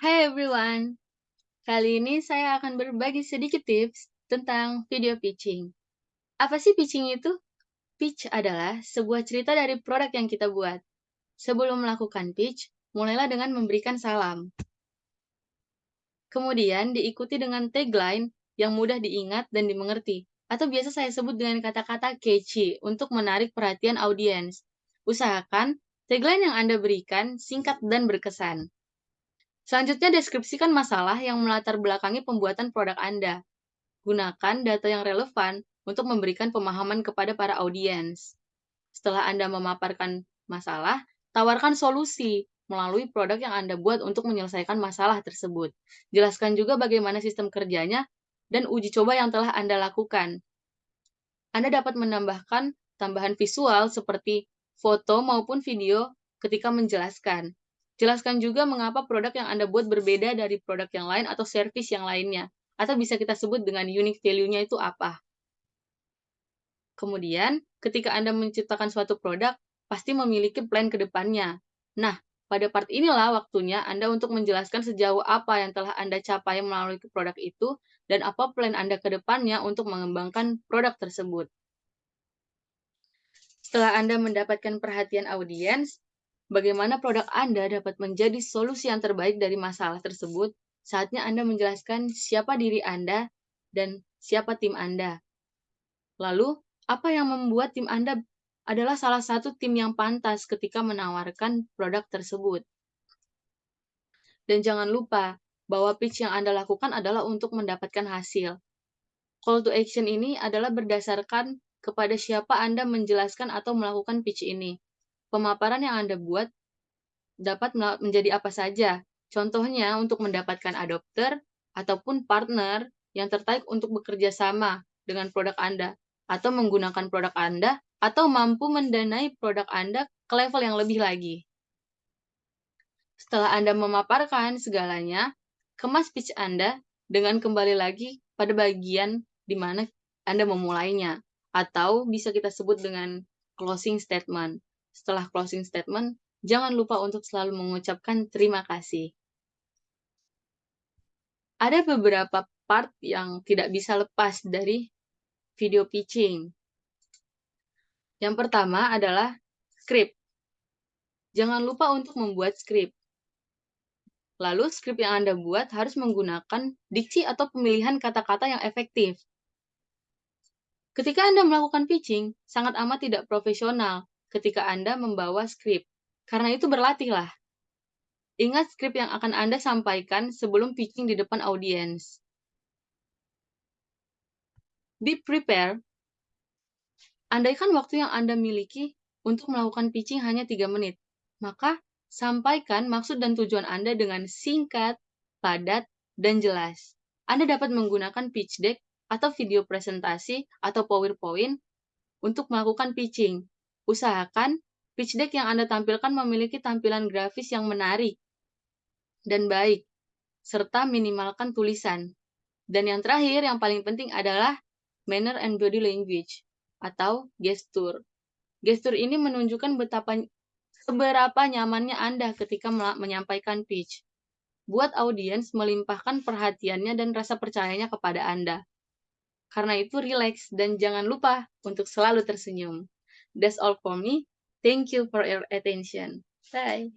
Hai everyone, kali ini saya akan berbagi sedikit tips tentang video pitching. Apa sih pitching itu? Pitch adalah sebuah cerita dari produk yang kita buat. Sebelum melakukan pitch, mulailah dengan memberikan salam. Kemudian diikuti dengan tagline yang mudah diingat dan dimengerti, atau biasa saya sebut dengan kata-kata catchy untuk menarik perhatian audiens. Usahakan tagline yang Anda berikan singkat dan berkesan. Selanjutnya, deskripsikan masalah yang melatar belakangi pembuatan produk Anda. Gunakan data yang relevan untuk memberikan pemahaman kepada para audiens. Setelah Anda memaparkan masalah, tawarkan solusi melalui produk yang Anda buat untuk menyelesaikan masalah tersebut. Jelaskan juga bagaimana sistem kerjanya dan uji coba yang telah Anda lakukan. Anda dapat menambahkan tambahan visual seperti foto maupun video ketika menjelaskan. Jelaskan juga mengapa produk yang Anda buat berbeda dari produk yang lain atau service yang lainnya, atau bisa kita sebut dengan unique value-nya itu apa. Kemudian, ketika Anda menciptakan suatu produk, pasti memiliki plan ke depannya. Nah, pada part inilah waktunya Anda untuk menjelaskan sejauh apa yang telah Anda capai melalui produk itu, dan apa plan Anda ke depannya untuk mengembangkan produk tersebut. Setelah Anda mendapatkan perhatian audiens, bagaimana produk Anda dapat menjadi solusi yang terbaik dari masalah tersebut, saatnya Anda menjelaskan siapa diri Anda dan siapa tim Anda. Lalu, apa yang membuat tim Anda adalah salah satu tim yang pantas ketika menawarkan produk tersebut. Dan jangan lupa bahwa pitch yang Anda lakukan adalah untuk mendapatkan hasil. Call to action ini adalah berdasarkan kepada siapa Anda menjelaskan atau melakukan pitch ini pemaparan yang Anda buat dapat menjadi apa saja. Contohnya untuk mendapatkan adopter ataupun partner yang tertarik untuk bekerja sama dengan produk Anda atau menggunakan produk Anda atau mampu mendanai produk Anda ke level yang lebih lagi. Setelah Anda memaparkan segalanya, kemas pitch Anda dengan kembali lagi pada bagian di mana Anda memulainya, atau bisa kita sebut dengan closing statement. Setelah closing statement, jangan lupa untuk selalu mengucapkan terima kasih. Ada beberapa part yang tidak bisa lepas dari video pitching. Yang pertama adalah script. Jangan lupa untuk membuat script. Lalu, script yang Anda buat harus menggunakan diksi atau pemilihan kata-kata yang efektif. Ketika Anda melakukan pitching, sangat amat tidak profesional ketika Anda membawa skrip. Karena itu berlatihlah. Ingat skrip yang akan Anda sampaikan sebelum pitching di depan audiens. Be prepared. Andaikan waktu yang Anda miliki untuk melakukan pitching hanya 3 menit, maka sampaikan maksud dan tujuan Anda dengan singkat, padat, dan jelas. Anda dapat menggunakan pitch deck atau video presentasi atau PowerPoint untuk melakukan pitching Usahakan pitch deck yang Anda tampilkan memiliki tampilan grafis yang menarik dan baik, serta minimalkan tulisan. Dan yang terakhir, yang paling penting adalah manner and body language, atau gestur. Gestur ini menunjukkan betapa seberapa nyamannya Anda ketika menyampaikan pitch. Buat audiens melimpahkan perhatiannya dan rasa percayanya kepada Anda. Karena itu, relax dan jangan lupa untuk selalu tersenyum. That's all for me. Thank you for your attention. Bye.